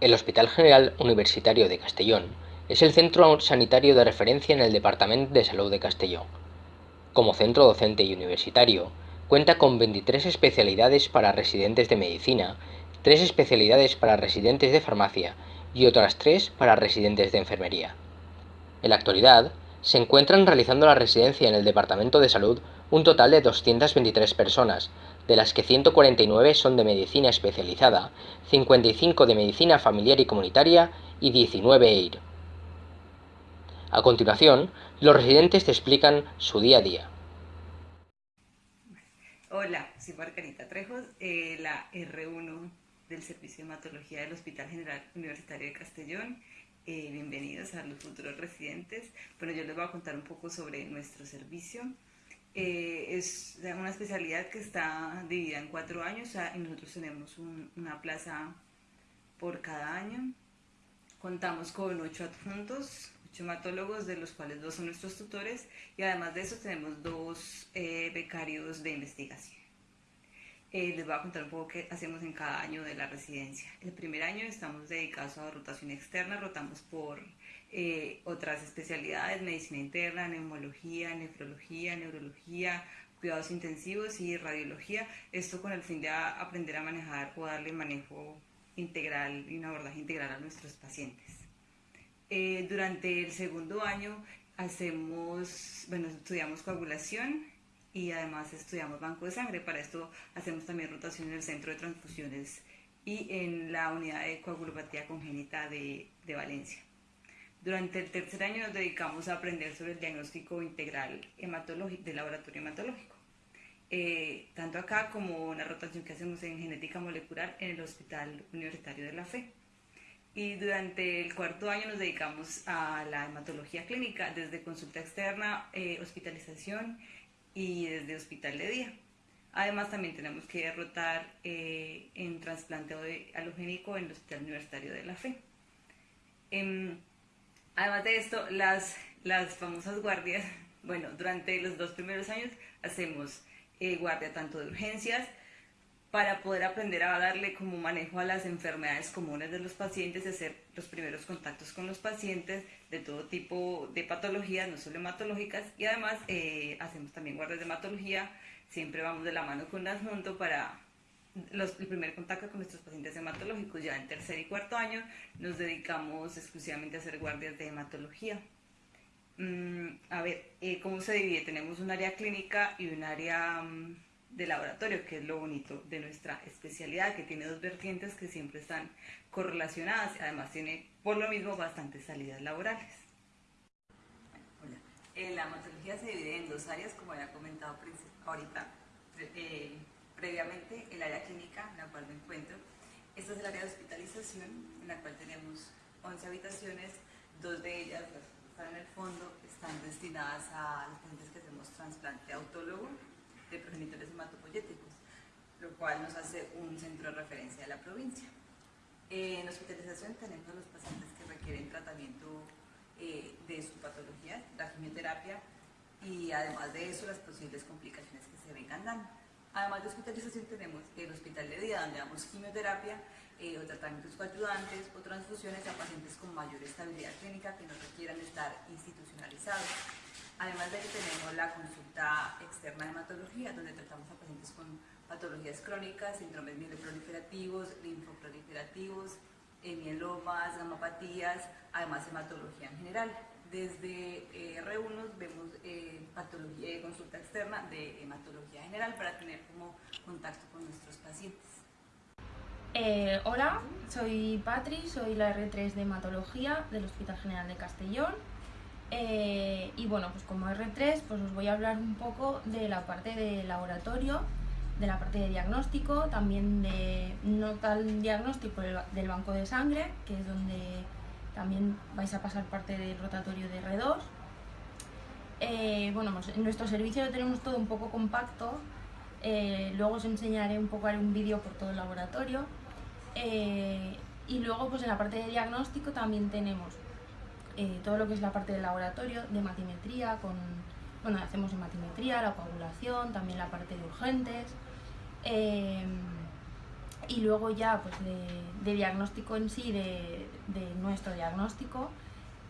El Hospital General Universitario de Castellón es el centro sanitario de referencia en el Departamento de Salud de Castellón. Como centro docente y universitario, cuenta con 23 especialidades para residentes de medicina, 3 especialidades para residentes de farmacia y otras 3 para residentes de enfermería. En la actualidad, se encuentran realizando la residencia en el Departamento de Salud un total de 223 personas, de las que 149 son de medicina especializada, 55 de medicina familiar y comunitaria y 19 EIR. A continuación, los residentes te explican su día a día. Hola, soy Margarita Trejos, eh, la R1 del Servicio de Hematología del Hospital General Universitario de Castellón. Eh, bienvenidos a los futuros residentes. Bueno, yo les voy a contar un poco sobre nuestro servicio. Eh, es una especialidad que está dividida en cuatro años y nosotros tenemos una plaza por cada año. Contamos con ocho adjuntos, ocho hematólogos, de los cuales dos son nuestros tutores y además de eso tenemos dos eh, becarios de investigación. Eh, les voy a contar un poco qué hacemos en cada año de la residencia. El primer año estamos dedicados a rotación externa, rotamos por eh, otras especialidades, medicina interna, neumología, nefrología, neurología, cuidados intensivos y radiología. Esto con el fin de aprender a manejar o darle manejo integral y un abordaje integral a nuestros pacientes. Eh, durante el segundo año hacemos, bueno, estudiamos coagulación y además estudiamos banco de sangre. Para esto hacemos también rotación en el centro de transfusiones y en la unidad de coagulopatía congénita de Valencia. Durante el tercer año nos dedicamos a aprender sobre el diagnóstico integral hematológico, del laboratorio hematológico. Eh, tanto acá como una rotación que hacemos en genética molecular en el Hospital Universitario de la Fe. Y durante el cuarto año nos dedicamos a la hematología clínica, desde consulta externa, eh, hospitalización y desde hospital de día. Además también tenemos que rotar eh, en trasplante halogénico en el Hospital Universitario de la Fe. Em, Además de esto, las, las famosas guardias, bueno, durante los dos primeros años hacemos eh, guardia tanto de urgencias, para poder aprender a darle como manejo a las enfermedades comunes de los pacientes, hacer los primeros contactos con los pacientes de todo tipo de patologías, no solo hematológicas, y además eh, hacemos también guardias de hematología, siempre vamos de la mano con el adjunto para el primer contacto con nuestros pacientes hematológicos. Ya en tercer y cuarto año nos dedicamos exclusivamente a hacer guardias de hematología. Mm, a ver, eh, ¿cómo se divide? Tenemos un área clínica y un área mm, de laboratorio, que es lo bonito de nuestra especialidad, que tiene dos vertientes que siempre están correlacionadas y además tiene por lo mismo bastantes salidas laborales. Hola. Eh, la hematología se divide en dos áreas, como había comentado ahorita. Eh, previamente el área clínica en la cual me encuentro. Esta es el área de hospitalización en la cual tenemos 11 habitaciones, dos de ellas, las que están en el fondo, están destinadas a los pacientes que hacemos trasplante autólogo de progenitores hematopoyéticos, lo cual nos hace un centro de referencia de la provincia. En hospitalización tenemos a los pacientes que requieren tratamiento eh, de su patología, la quimioterapia, y además de eso las posibles complicaciones que se vengan dando. Además de hospitalización tenemos el hospital de día donde damos quimioterapia eh, o tratamientos coayudantes o transfusiones a pacientes con mayor estabilidad clínica que no requieran estar institucionalizados. Además de que tenemos la consulta externa de hematología donde tratamos a pacientes con patologías crónicas, síndromes mieloproliferativos, linfoproliferativos, eh, mielomas, gamapatías, además hematología en general. Desde eh, R1 vemos eh, patología de consulta externa de hematología general para tener como contacto con nuestros pacientes. Eh, hola, soy Patri, soy la R3 de hematología del Hospital General de Castellón. Y bueno, pues como R3 pues os voy a hablar un poco de la parte de laboratorio, de la parte de diagnóstico, también de no tal diagnóstico del banco de sangre, que es donde también vais a pasar parte del rotatorio de R2. Eh, bueno, pues en nuestro servicio lo tenemos todo un poco compacto, eh, luego os enseñaré un poco, haré un vídeo por todo el laboratorio. Eh, y luego pues en la parte de diagnóstico también tenemos todo lo que es la parte del laboratorio, de matimetría, con, bueno, hacemos hematimetría, la coagulación, también la parte de urgentes. Y luego ya pues de, diagnóstico en sí, de, nuestro diagnóstico,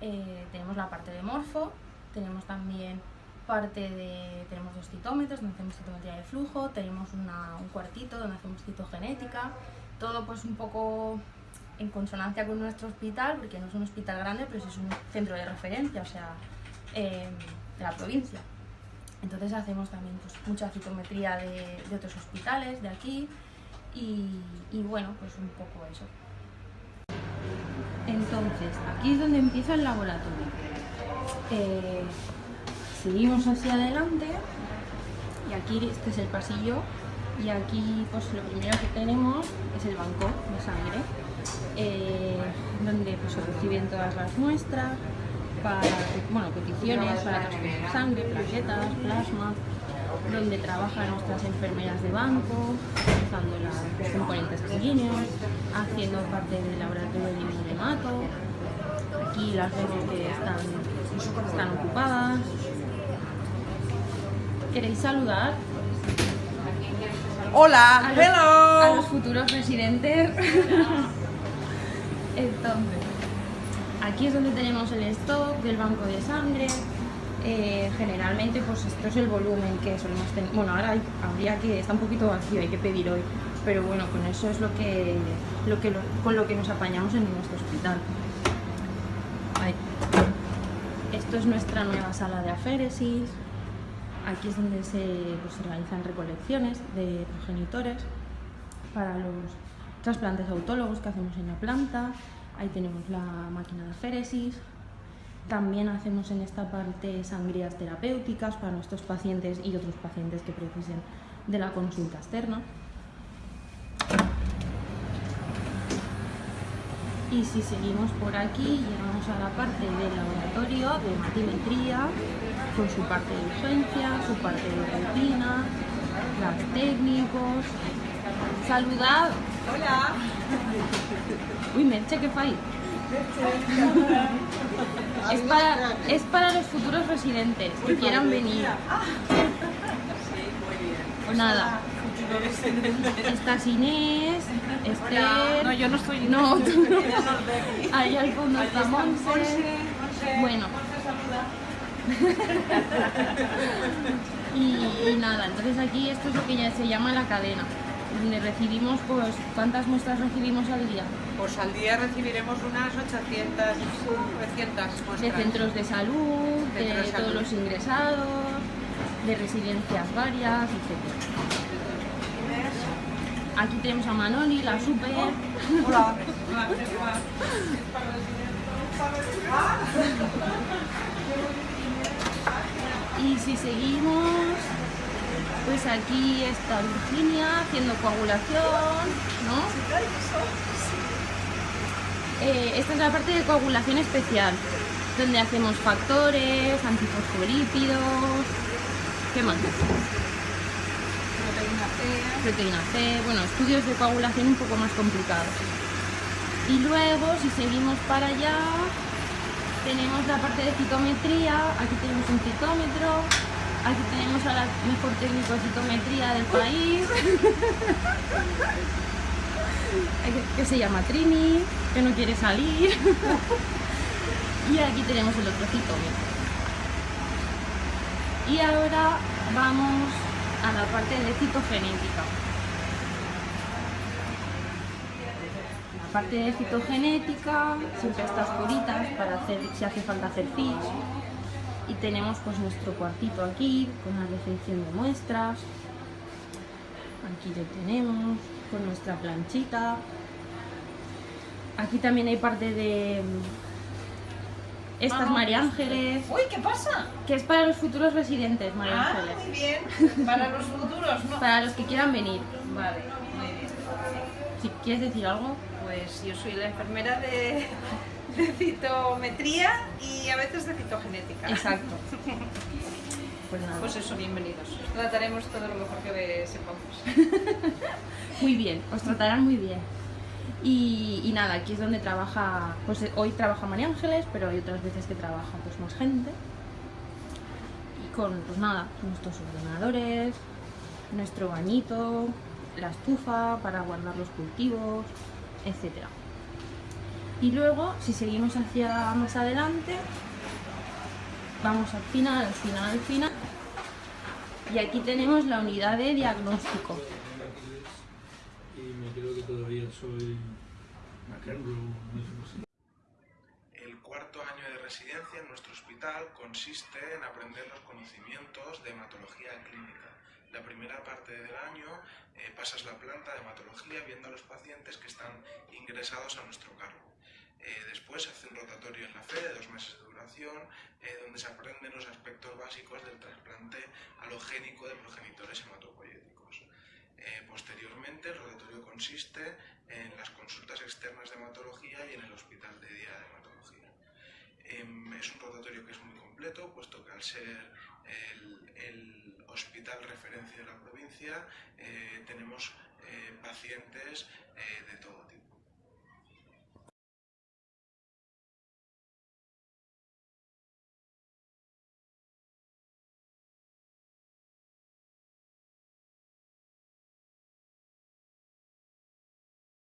eh, tenemos la parte de morfo, tenemos también parte de, tenemos dos citómetros donde hacemos citometría de flujo, tenemos un cuartito donde hacemos citogenética, todo pues un poco en consonancia con nuestro hospital, porque no es un hospital grande, pero es un centro de referencia, o sea, em, de la provincia. Entonces hacemos también pues, mucha citometría de, otros hospitales de aquí y, bueno, pues un poco eso. Entonces, aquí es donde empieza el laboratorio. Eh, seguimos hacia adelante y aquí este es el pasillo y aquí pues lo primero que tenemos es el banco de sangre eh, donde pues, se reciben todas las muestras para bueno, peticiones para transferir sangre, plaquetas, plasma donde trabajan nuestras enfermeras de banco, usando los componentes sanguíneos, haciendo parte del laboratorio de hemato. Aquí las vemos que están, están ocupadas, ¿Queréis saludar? Hola, hello. A los futuros residentes. Entonces, aquí es donde tenemos el stock del banco de sangre. Eh, generalmente, pues esto es el volumen que solemos tener. Bueno, ahora habría que, está un poquito vacío, hay que pedir hoy. Pero bueno, con eso es lo que, lo que con lo que nos apañamos en nuestro hospital. Esto es nuestra nueva sala de aféresis. Aquí es donde se, pues, realizan recolecciones de progenitores para los trasplantes autólogos que hacemos en la planta. Ahí tenemos la máquina de aféresis. También hacemos en esta parte sangrías terapéuticas para nuestros pacientes y otros pacientes que precisen de la consulta externa. Y si seguimos por aquí, llegamos a la parte del laboratorio de matimetría, con su parte de urgencia, su parte de rutina, las técnicos. Saludad. Hola. Uy, Merche, ¿qué fai? es, para, es para los futuros residentes que quieran venir. Pues nada. Estás Inés, Esther... No, yo no estoy No, tú no. Ahí al fondo está Monse. Bueno, y, nada, entonces aquí esto es lo que ya se llama la cadena, recibimos, pues, ¿cuántas muestras recibimos al día? Pues al día recibiremos unas 800, 900 muestras. De centros de salud, de, todos los ingresados, de residencias varias, etc. Aquí tenemos a Manoli, la super. Hola. Y si seguimos, pues aquí está Virginia haciendo coagulación, ¿no? Eh, esta es la parte de coagulación especial, donde hacemos factores, antifosfolípidos, ¿qué más? Proteína C. Proteína C, bueno, estudios de coagulación un poco más complicados. Y luego, si seguimos para allá, tenemos la parte de citometría, aquí tenemos un citómetro, aquí tenemos a la mejor técnico de citometría del país, que se llama Trini, que no quiere salir, y aquí tenemos el otro citómetro. Y ahora vamos a la parte de citogenética. parte de citogenética, siempre estas curitas para hacer, si hace falta hacer FIS. Y tenemos pues nuestro cuartito aquí, con la recepción de muestras. Aquí lo tenemos, con nuestra planchita. Aquí también hay parte de estas María Ángeles. Uy, ¿qué pasa? Que es para los futuros residentes, María ah, Ángeles. muy bien. Para los futuros, ¿no? Para los que quieran venir. Vale, muy bien. Si quieres decir algo. Pues yo soy la enfermera de, citometría y a veces de citogenética. Exacto. Pues, pues eso, bienvenidos. trataremos todo lo mejor que sepamos. muy bien, os tratarán muy bien. Y, nada, aquí es donde trabaja, pues hoy trabaja María Ángeles, pero hay otras veces que trabaja pues más gente. Y con, pues nada, nuestros ordenadores, nuestro bañito, la estufa para guardar los cultivos, etc. Y luego, si seguimos hacia más adelante, vamos al final, al final, al final. Y aquí tenemos la unidad de diagnóstico. El cuarto año de residencia en nuestro hospital consiste en aprender los conocimientos de hematología clínica. La primera parte del año eh, pasas la planta de hematología viendo a los pacientes que están ingresados a nuestro cargo. Eh, después se hace un rotatorio en la fe de dos meses de duración, eh, donde se aprenden los aspectos básicos del trasplante alogénico de progenitores hematopoyéticos. Eh, posteriormente, el rotatorio consiste en las consultas externas de hematología y en el hospital de día de hematología. Em, es un rotatorio que es muy completo, puesto que al ser el, el hospital referencia de la provincia, tenemos pacientes de todo.